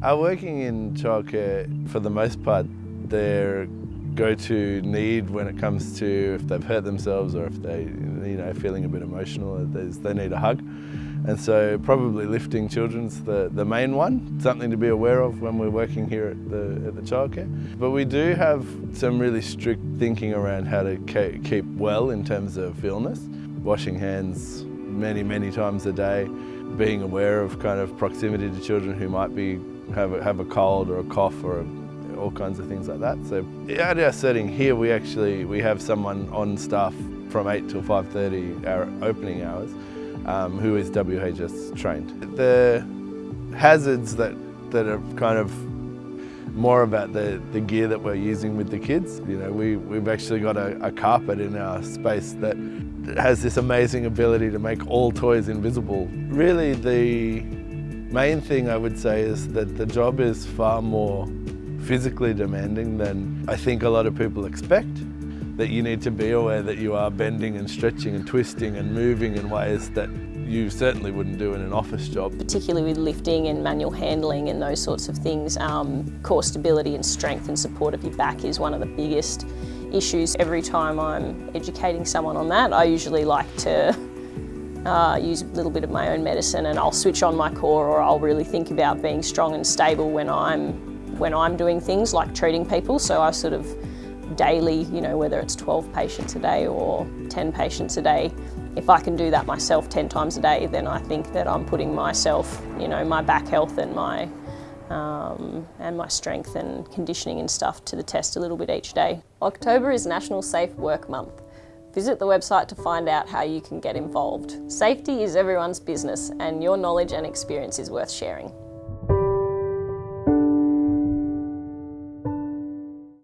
Our working in childcare, for the most part, their go-to need when it comes to if they've hurt themselves or if they, you know, feeling a bit emotional, they need a hug. And so probably lifting children's the, the main one, something to be aware of when we're working here at the, at the childcare. But we do have some really strict thinking around how to keep well in terms of illness. Washing hands many, many times a day, being aware of kind of proximity to children who might be have a, have a cold or a cough or a, all kinds of things like that. So at our setting here, we actually we have someone on staff from 8 till 5.30, our opening hours, um, who is WHS trained. The hazards that, that are kind of more about the, the gear that we're using with the kids. You know, we, we've actually got a, a carpet in our space that has this amazing ability to make all toys invisible. Really the main thing I would say is that the job is far more physically demanding than I think a lot of people expect. That you need to be aware that you are bending and stretching and twisting and moving in ways that you certainly wouldn't do in an office job. Particularly with lifting and manual handling and those sorts of things, um, core stability and strength and support of your back is one of the biggest issues. Every time I'm educating someone on that, I usually like to uh, use a little bit of my own medicine and I'll switch on my core or I'll really think about being strong and stable when I'm when I'm doing things like treating people. So I sort of daily, you know, whether it's 12 patients a day or 10 patients a day, if I can do that myself 10 times a day, then I think that I'm putting myself, you know, my back health and my um, and my strength and conditioning and stuff to the test a little bit each day. October is National Safe Work Month. Visit the website to find out how you can get involved. Safety is everyone's business and your knowledge and experience is worth sharing.